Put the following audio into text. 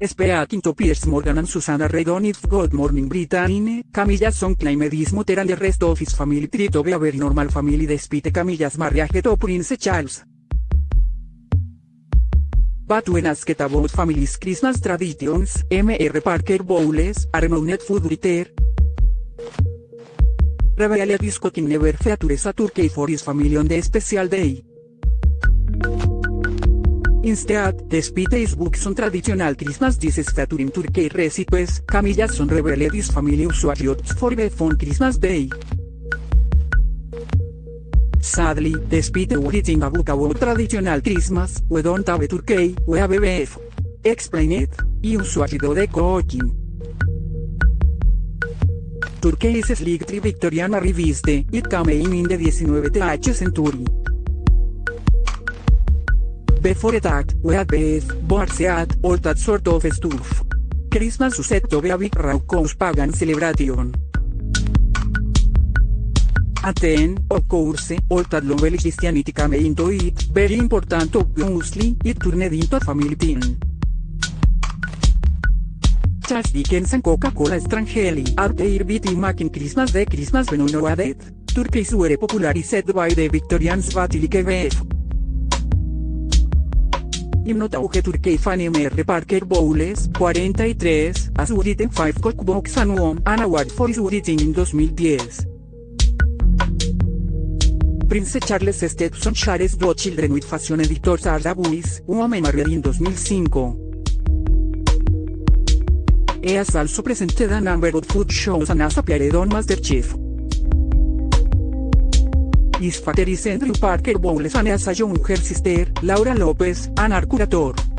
SPA Quinto Piers Morgan and Susanna Redon If Good Morning Britannia, Camillas Son Claimed Moter and the rest of his family try to be a very normal family despite Camillas marriage to Prince Charles. But when asked about family's Christmas traditions, M.R. Parker Bowles, a renowned food writer, revealed cooking never features a turkey for his family on the special day. Instead, despite his books on traditional Christmas dishes featuring turkey recipes, Camillas son revealed his family usually for beef on Christmas Day. Sadly, despite writing a book about traditional Christmas, we don't have a turkey, we have a beef. Explain it, usually do the cooking. Turkey is a slightly Victoriana reviste, it came in the 19th century. Before that, we had beef, boarseat, all that sort of stuff. Christmas is set to be a big raucous pagan celebration. And then, of course, all that novel Christianity came into it, very important obviously, it turned into a family thing. Charles Dickens Coca-Cola strangely are their beating making Christmas the Christmas when no added. Turkeys were popularized by the Victorians but like. A turkey fan M.R. Parker Bowles, 43, has written 5 cookbooks and won an award for his writing in 2010. Prince Charles Stepson shares two children with fashion editor Sarah Buis, woman married in 2005. He has also presented a number of food shows and has appeared on MasterChef. Is Andrew Parker Bowles and has a younger sister, Laura Lopez, an art curator.